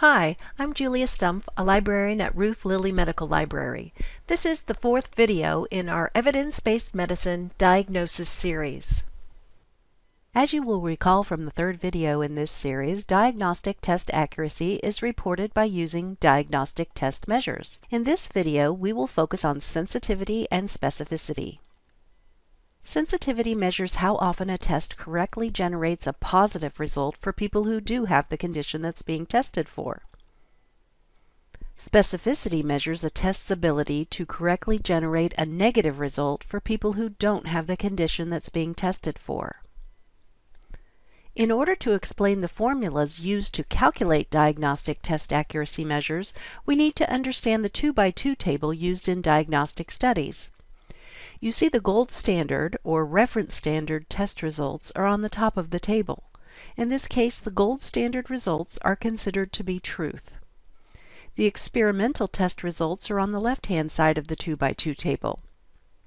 Hi, I'm Julia Stumpf, a librarian at Ruth Lilly Medical Library. This is the fourth video in our Evidence-Based Medicine Diagnosis series. As you will recall from the third video in this series, diagnostic test accuracy is reported by using diagnostic test measures. In this video, we will focus on sensitivity and specificity. Sensitivity measures how often a test correctly generates a positive result for people who do have the condition that's being tested for. Specificity measures a test's ability to correctly generate a negative result for people who don't have the condition that's being tested for. In order to explain the formulas used to calculate diagnostic test accuracy measures, we need to understand the 2 by 2 table used in diagnostic studies. You see the gold standard or reference standard test results are on the top of the table. In this case, the gold standard results are considered to be truth. The experimental test results are on the left-hand side of the 2 by 2 table.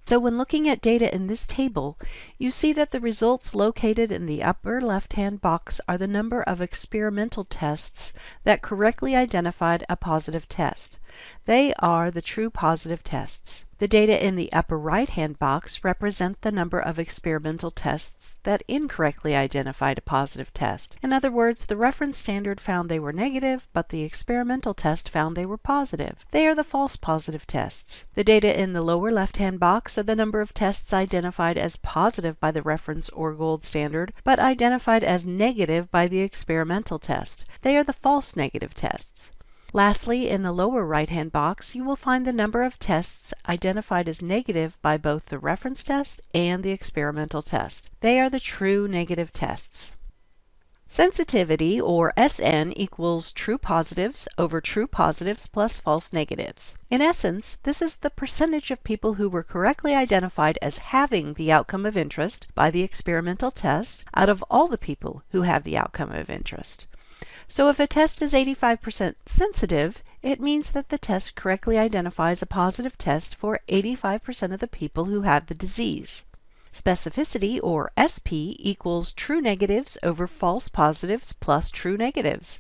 So when looking at data in this table, you see that the results located in the upper left-hand box are the number of experimental tests that correctly identified a positive test. They are the true positive tests. The data in the upper right-hand box represent the number of experimental tests that incorrectly identified a positive test. In other words, the reference standard found they were negative, but the experimental test found they were positive. They are the false positive tests. The data in the lower left-hand box are the number of tests identified as positive by the reference or gold standard, but identified as negative by the experimental test. They are the false negative tests. Lastly, in the lower right-hand box, you will find the number of tests identified as negative by both the reference test and the experimental test. They are the true negative tests. Sensitivity, or SN, equals true positives over true positives plus false negatives. In essence, this is the percentage of people who were correctly identified as having the outcome of interest by the experimental test out of all the people who have the outcome of interest. So if a test is 85% sensitive, it means that the test correctly identifies a positive test for 85% of the people who have the disease. Specificity, or SP, equals true negatives over false positives plus true negatives.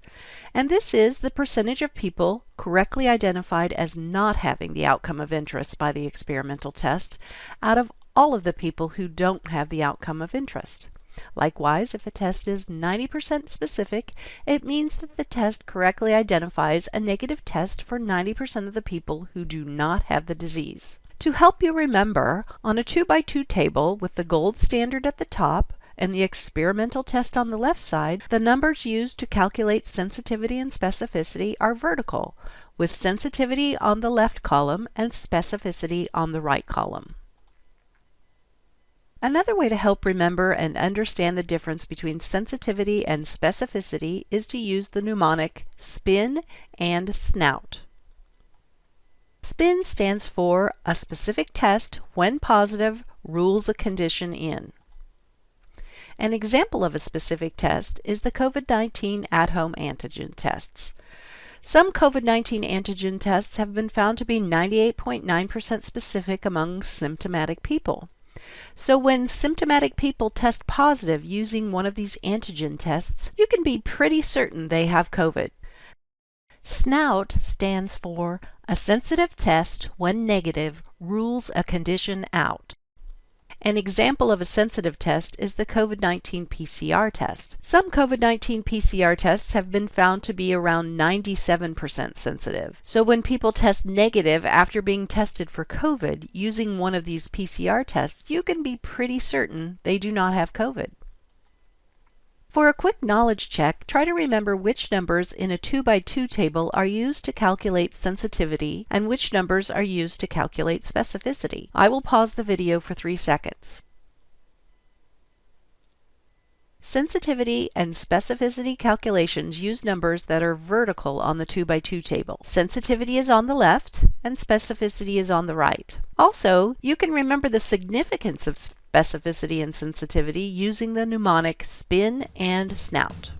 And this is the percentage of people correctly identified as not having the outcome of interest by the experimental test out of all of the people who don't have the outcome of interest. Likewise, if a test is 90% specific, it means that the test correctly identifies a negative test for 90% of the people who do not have the disease. To help you remember, on a 2 by 2 table with the gold standard at the top and the experimental test on the left side, the numbers used to calculate sensitivity and specificity are vertical, with sensitivity on the left column and specificity on the right column. Another way to help remember and understand the difference between sensitivity and specificity is to use the mnemonic SPIN and SNOUT. SPIN stands for a specific test when positive rules a condition in. An example of a specific test is the COVID-19 at-home antigen tests. Some COVID-19 antigen tests have been found to be 98.9% specific among symptomatic people. So when symptomatic people test positive using one of these antigen tests, you can be pretty certain they have COVID. SNOUT stands for a sensitive test when negative rules a condition out. An example of a sensitive test is the COVID-19 PCR test. Some COVID-19 PCR tests have been found to be around 97% sensitive. So when people test negative after being tested for COVID using one of these PCR tests, you can be pretty certain they do not have COVID. For a quick knowledge check, try to remember which numbers in a 2 by 2 table are used to calculate sensitivity and which numbers are used to calculate specificity. I will pause the video for 3 seconds. Sensitivity and specificity calculations use numbers that are vertical on the 2 by 2 table. Sensitivity is on the left and specificity is on the right. Also, you can remember the significance of specificity and sensitivity using the mnemonic SPIN and SNOUT.